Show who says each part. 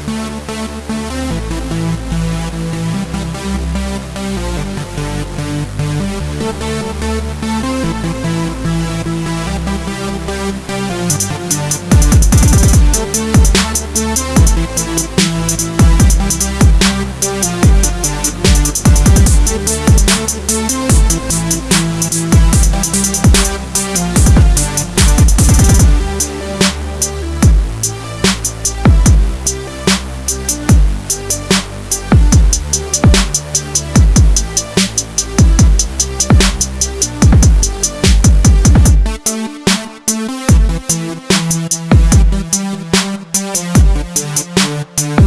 Speaker 1: We'll be right back. Thank you.